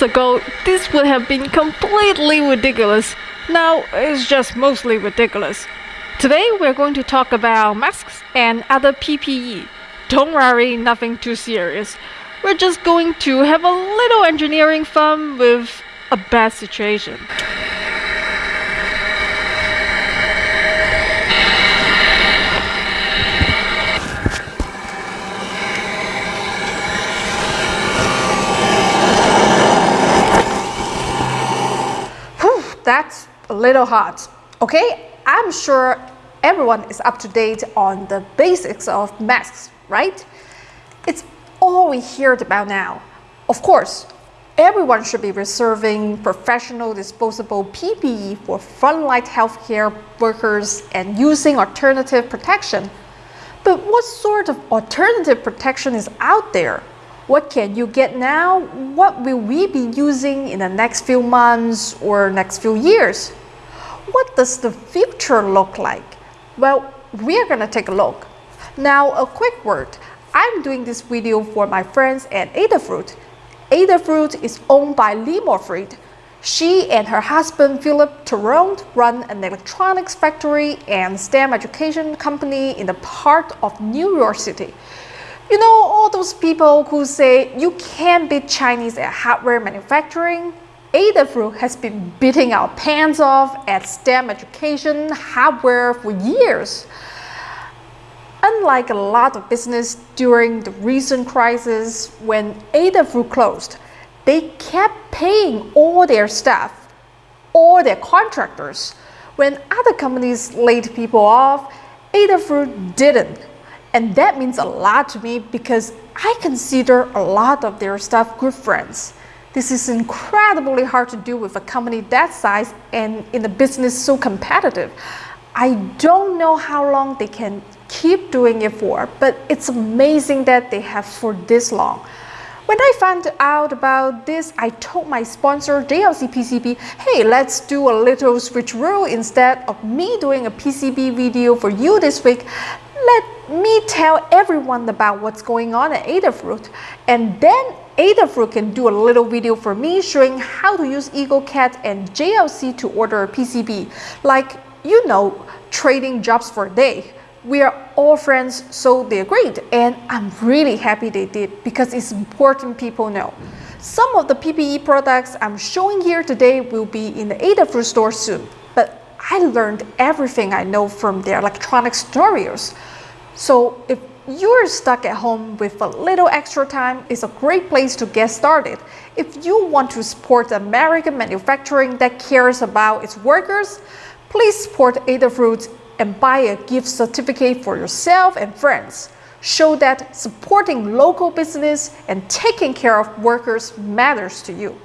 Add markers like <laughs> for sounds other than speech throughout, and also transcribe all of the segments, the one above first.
years ago, this would have been completely ridiculous. Now, it's just mostly ridiculous. Today, we're going to talk about masks and other PPE. Don't worry, nothing too serious. We're just going to have a little engineering fun with a bad situation. Whew, that's a little hot. Okay, I'm sure everyone is up to date on the basics of masks, right? It's all we hear about now. Of course, everyone should be reserving professional disposable PPE for frontline healthcare workers and using alternative protection. But what sort of alternative protection is out there? What can you get now? What will we be using in the next few months or next few years? What does the future look like? Well, we are going to take a look. Now, a quick word. I'm doing this video for my friends at Adafruit. Adafruit is owned by Limor Fried. She and her husband Phillip Torrone run an electronics factory and STEM education company in the part of New York City. You know, all those people who say you can't beat Chinese at hardware manufacturing? Adafruit has been beating our pants off at STEM education hardware for years. Unlike a lot of business during the recent crisis when Adafruit closed, they kept paying all their staff, all their contractors. When other companies laid people off, Adafruit didn't. And that means a lot to me because I consider a lot of their staff good friends. This is incredibly hard to do with a company that size and in a business so competitive. I don't know how long they can keep doing it for, but it's amazing that they have for this long. When I found out about this, I told my sponsor JLC PCB, hey, let's do a little switcheroo instead of me doing a PCB video for you this week. Let me tell everyone about what's going on at Adafruit, and then Adafruit can do a little video for me showing how to use EagleCAD and JLC to order a PCB, like, you know, trading jobs for a day. We are all friends, so they agreed, and I'm really happy they did because it's important people know. Some of the PPE products I'm showing here today will be in the Adafruit store soon, but I learned everything I know from their electronic tutorials. So if you're stuck at home with a little extra time, it's a great place to get started. If you want to support American manufacturing that cares about its workers, please support Adafruit and buy a gift certificate for yourself and friends. Show that supporting local business and taking care of workers matters to you.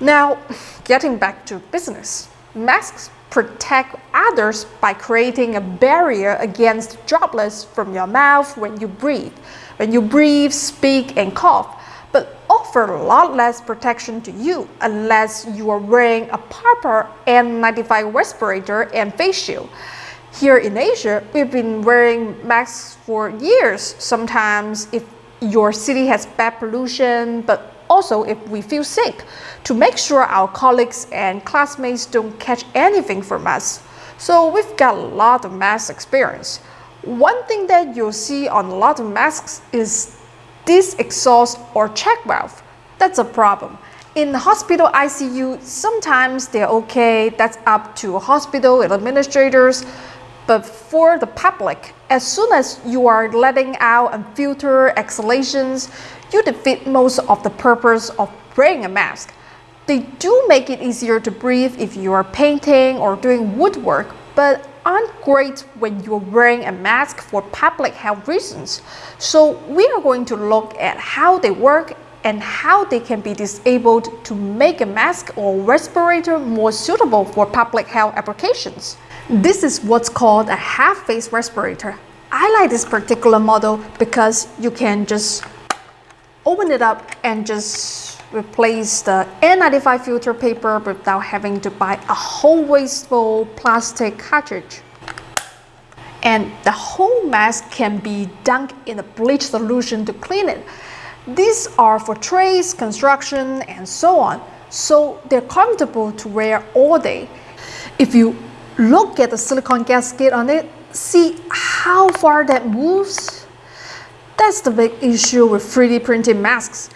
Now, getting back to business. Masks protect others by creating a barrier against droplets from your mouth when you breathe. When you breathe, speak, and cough, but offer a lot less protection to you unless you are wearing a proper N95 respirator and face shield. Here in Asia, we've been wearing masks for years. Sometimes if your city has bad pollution, but also if we feel sick, to make sure our colleagues and classmates don't catch anything from us. So we've got a lot of mask experience. One thing that you'll see on a lot of masks is this exhaust or check valve. That's a problem. In the hospital ICU, sometimes they're okay, that's up to hospital administrators, but for the public, as soon as you are letting out unfiltered exhalations, you defeat most of the purpose of wearing a mask. They do make it easier to breathe if you are painting or doing woodwork, but aren't great when you're wearing a mask for public health reasons. So we are going to look at how they work and how they can be disabled to make a mask or respirator more suitable for public health applications. This is what's called a half-face respirator. I like this particular model because you can just open it up and just replace the N95 filter paper without having to buy a whole wasteful plastic cartridge. And the whole mask can be dunked in a bleach solution to clean it. These are for trades, construction, and so on, so they're comfortable to wear all day. If you look at the silicone gasket on it, see how far that moves? That's the big issue with 3D printed masks.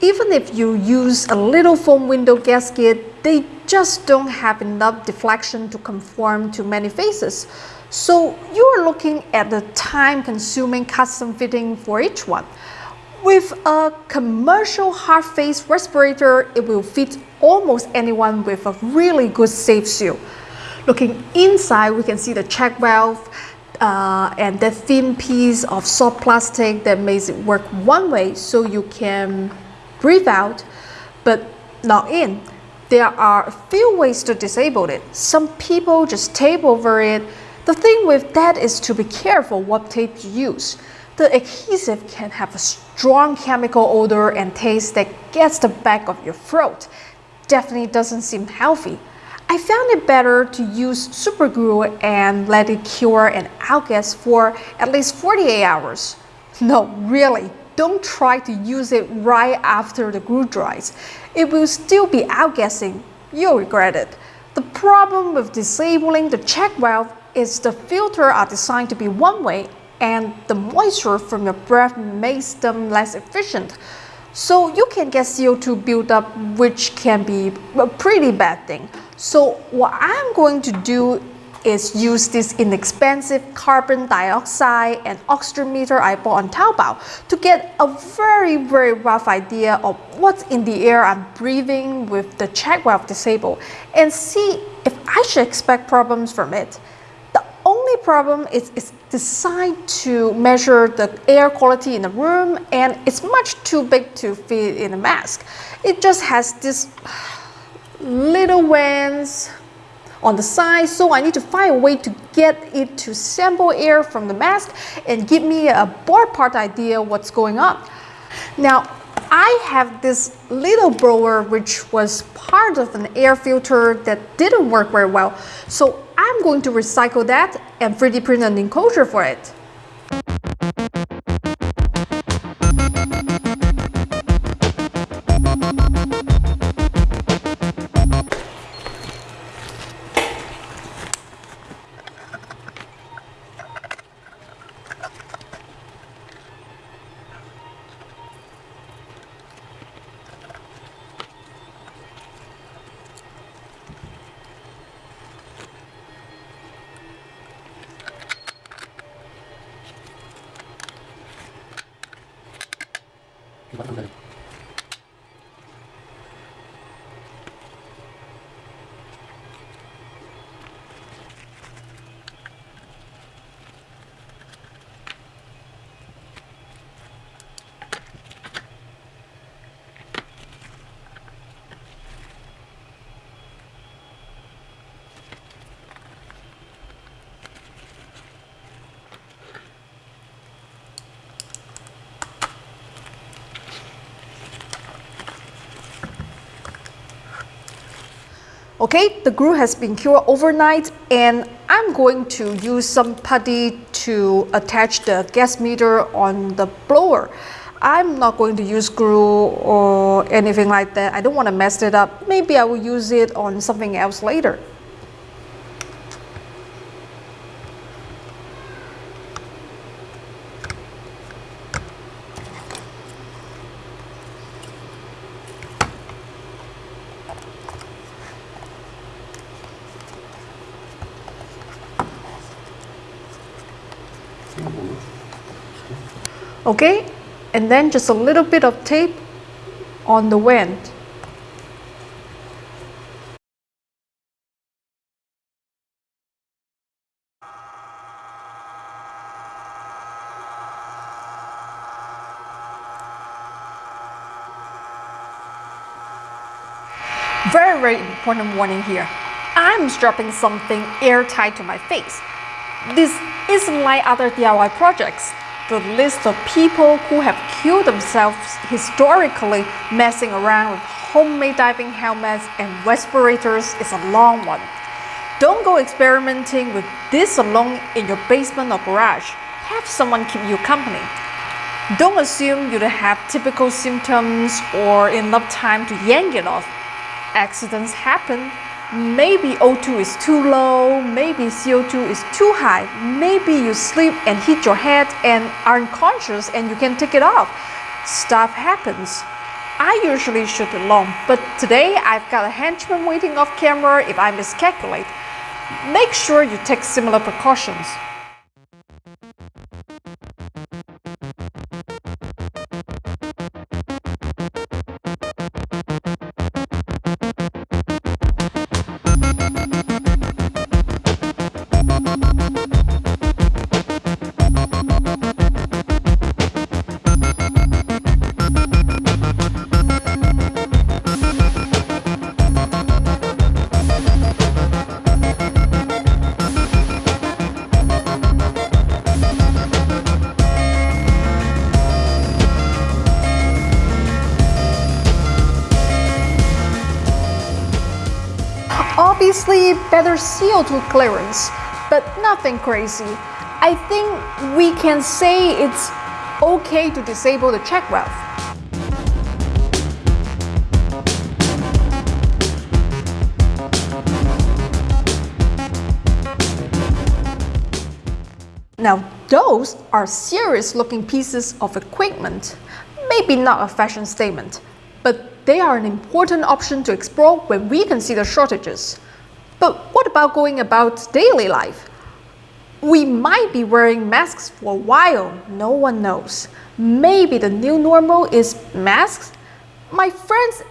Even if you use a little foam window gasket, they just don't have enough deflection to conform to many faces. So you are looking at the time-consuming custom fitting for each one. With a commercial half face respirator, it will fit almost anyone with a really good safe seal. Looking inside, we can see the check valve uh, and that thin piece of soft plastic that makes it work one way so you can breathe out, but not in. There are a few ways to disable it. Some people just tape over it. The thing with that is to be careful what tape you use. The adhesive can have a strong chemical odor and taste that gets the back of your throat. Definitely doesn't seem healthy. I found it better to use super glue and let it cure and outgas for at least 48 hours. <laughs> No, really, don't try to use it right after the glue dries. It will still be outgassing. You'll regret it. The problem with disabling the check valve is the filter are designed to be one way and the moisture from your breath makes them less efficient. So you can get CO2 buildup, which can be a pretty bad thing. So what I'm going to do is use this inexpensive carbon dioxide and oxygen meter I bought on Taobao to get a very very rough idea of what's in the air I'm breathing with the check valve disabled and see if I should expect problems from it problem is it's designed to measure the air quality in the room and it's much too big to fit in a mask. It just has this little vents on the side so I need to find a way to get it to sample air from the mask and give me a ballpark idea what's going on. Now I have this little blower which was part of an air filter that didn't work very well so I'm going to recycle that and 3D print an enclosure for it. Okay, the glue has been cured overnight and I'm going to use some putty to attach the gas meter on the blower. I'm not going to use glue or anything like that. I don't want to mess it up. Maybe I will use it on something else later. Okay and then just a little bit of tape on the vent Very, very important warning here. I'm strapping something airtight to my face. This isn't like other DIY projects the list of people who have killed themselves historically messing around with homemade diving helmets and respirators is a long one. Don't go experimenting with this alone in your basement or garage. Have someone keep you company. Don't assume you have typical symptoms or enough time to yank it off. Accidents happen. Maybe O2 is too low, maybe CO2 is too high, maybe you sleep and hit your head and are unconscious and you can take it off. Stuff happens. I usually shoot alone, but today I've got a henchman waiting off camera if I miscalculate. Make sure you take similar precautions. Obviously, better CO2 clearance, but nothing crazy. I think we can say it's okay to disable the check valve. Now, those are serious looking pieces of equipment. Maybe not a fashion statement, but they are an important option to explore when we consider shortages. But what about going about daily life? We might be wearing masks for a while, no one knows. Maybe the new normal is masks? My friends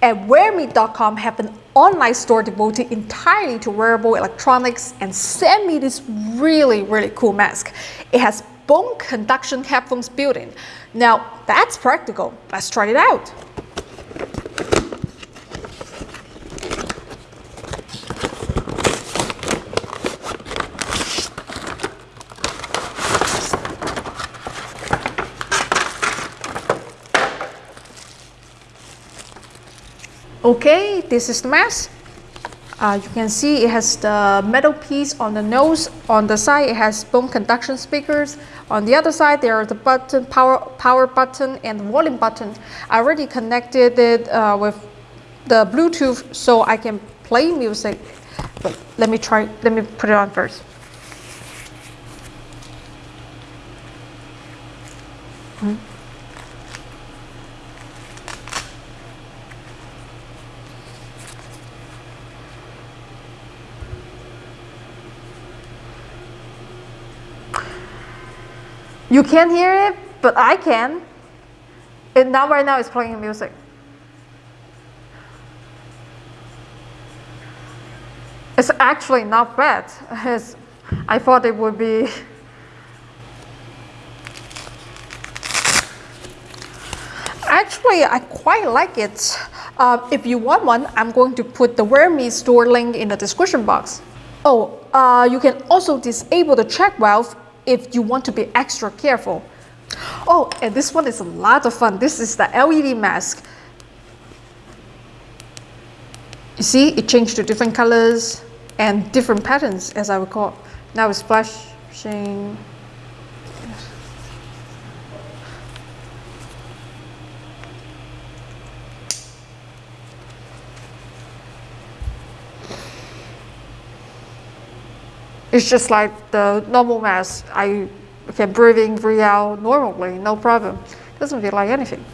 at wearme.com have an online store devoted entirely to wearable electronics and sent me this really, really cool mask. It has bone conduction headphones built in. Now, that's practical. Let's try it out. Okay, this is the mask. Uh, you can see it has the metal piece on the nose. On the side, it has bone conduction speakers. On the other side, there are the button, power, power button and volume button. I already connected it uh, with the Bluetooth so I can play music. But let me try, let me put it on first. Hmm. You can't hear it, but I can. And now right now it's playing music. It's actually not bad. <laughs> I thought it would be <laughs> Actually, I quite like it. Uh, if you want one, I'm going to put the WearMe store link in the description box. Oh, uh, you can also disable the check valve if you want to be extra careful. Oh, and this one is a lot of fun. This is the LED mask. You see, it changed to different colors and different patterns, as I recall. Now it's flashing. It's just like the normal mask. I can breathe in, breathe out normally, no problem. Doesn't feel like anything.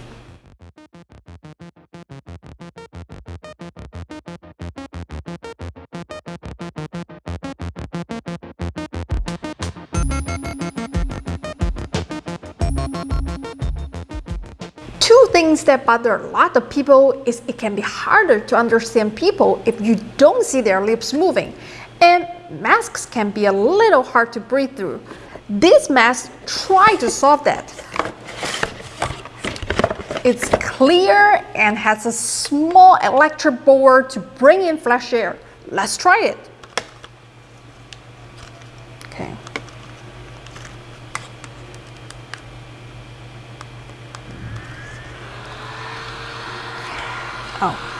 Two things that bother a lot of people is it can be harder to understand people if you don't see their lips moving. And masks can be a little hard to breathe through. This mask try to solve that. It's clear and has a small electric board to bring in fresh air. Let's try it. Okay. Oh.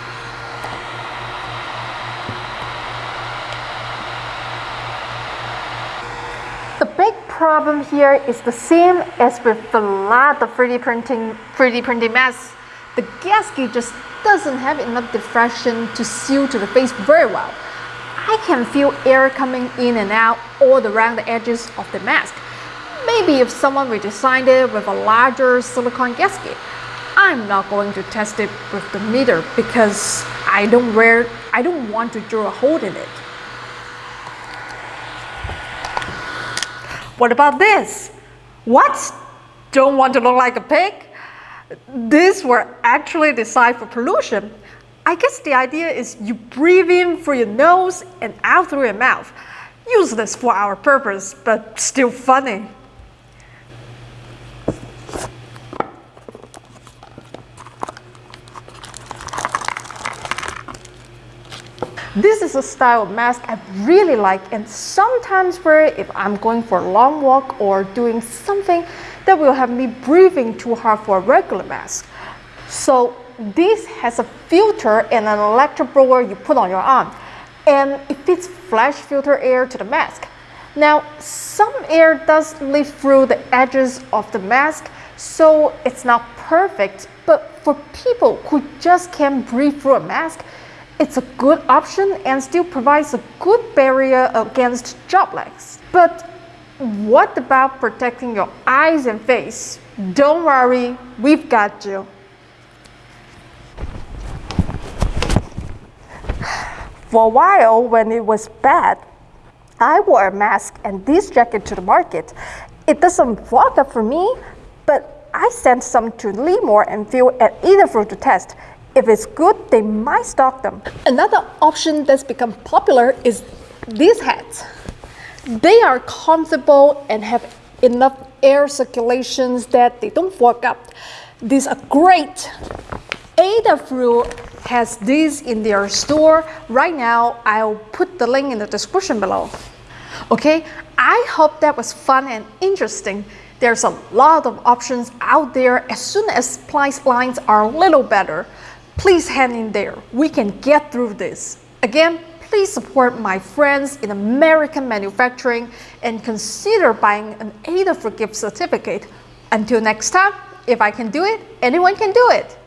Problem here is the same as with a lot of 3D printing 3D printing masks. The gasket just doesn't have enough diffraction to seal to the face very well. I can feel air coming in and out all around the edges of the mask. Maybe if someone redesigned it with a larger silicone gasket, I'm not going to test it with the meter because I don't wear, I don't want to drill a hole in it. What about this? What? Don't want to look like a pig? These were actually designed for pollution. I guess the idea is you breathe in through your nose and out through your mouth. Useless for our purpose, but still funny. This is a style of mask I really like and sometimes wear it if I'm going for a long walk or doing something that will have me breathing too hard for a regular mask. So this has a filter and an electric blower you put on your arm and it fits flash filter air to the mask. Now some air does leak through the edges of the mask so it's not perfect but for people who just can't breathe through a mask it's a good option and still provides a good barrier against droplets. But what about protecting your eyes and face? Don't worry, we've got you. For a while, when it was bad, I wore a mask and this jacket to the market. It doesn't work up for me, but I sent some to Limor and Phil at Adafruit to test. If it's good, they might stock them. Another option that's become popular is these hats. They are comfortable and have enough air circulations that they don't fog up. These are great. Adafruit has these in their store. Right now, I'll put the link in the description below. Okay, I hope that was fun and interesting. There's a lot of options out there as soon as price lines are a little better. Please hang in there. We can get through this. Again, please support my friends in American manufacturing and consider buying an Adafruit gift certificate. Until next time, if I can do it, anyone can do it.